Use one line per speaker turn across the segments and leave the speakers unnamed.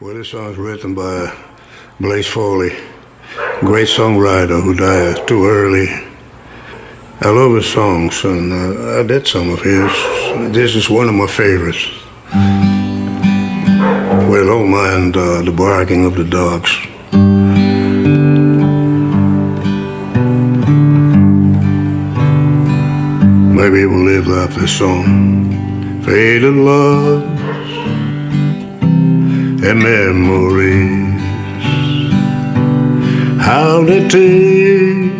Well, this song's written by Blaze Foley, great songwriter who died too early. I love his songs, and uh, I did some of his. This is one of my favorites. Well, don't mind uh, the barking of the dogs. Maybe we'll live out this song. Faded love memories. How they take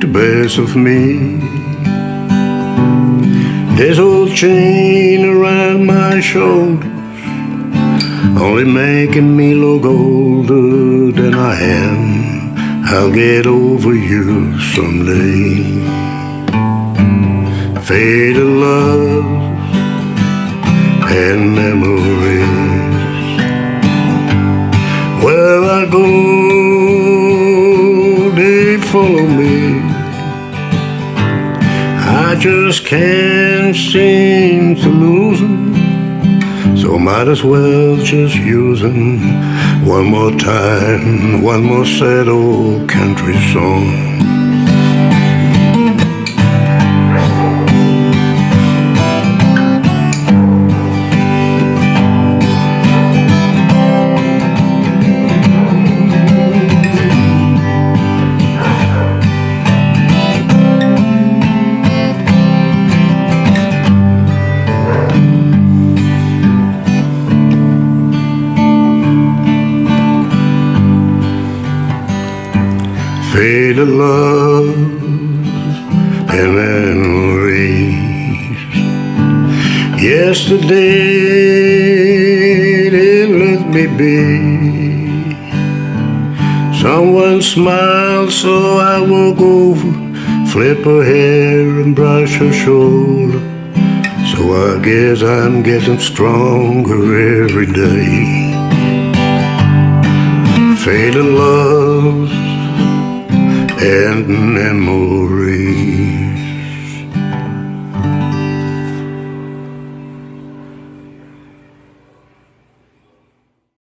the best of me. This old chain around my shoulders, only making me look older than I am. I'll get over you someday. Faded love and memories. Where I go, they follow me. I just can't seem to lose them. So might as well just use them one more time, one more sad old country song. Faded love and memories. Yesterday they let me be. Someone smiled, so I woke over, flip her hair and brush her shoulder. So I guess I'm getting stronger every day. Faded love and memory.